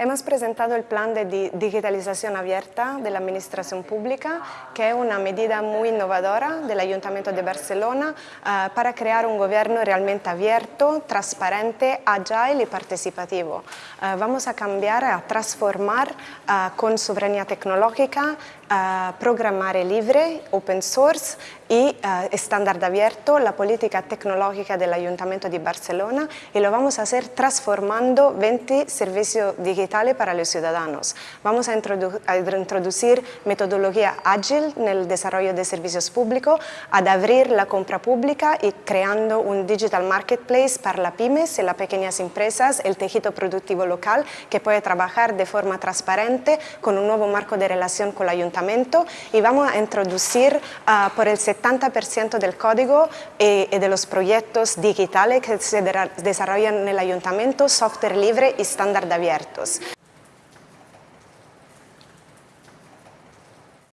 Hemos presentado el plan de digitalización abierta de la administración pública, que es una medida muy innovadora del Ayuntamiento de Barcelona uh, para crear un gobierno realmente abierto, transparente, agile y participativo. Uh, vamos a cambiar, a transformar uh, con soberanía tecnológica programare libre, open source y estándar abierto la política tecnológica del Ayuntamiento de Barcelona y lo vamos a hacer transformando 20 servicios digitales para los ciudadanos. Vamos a, introdu a introducir metodología ágil en el desarrollo de servicios públicos, a abrir la compra pública y creando un digital marketplace para las pymes y las pequeñas empresas, el tejido productivo local que puede trabajar de forma transparente con un nuevo marco de relación con el Ayuntamiento y vamos a introducir uh, por el 70% del código y, y, de los proyectos digitales que se desarrollan en el ayuntamiento software libre y estándar abiertos.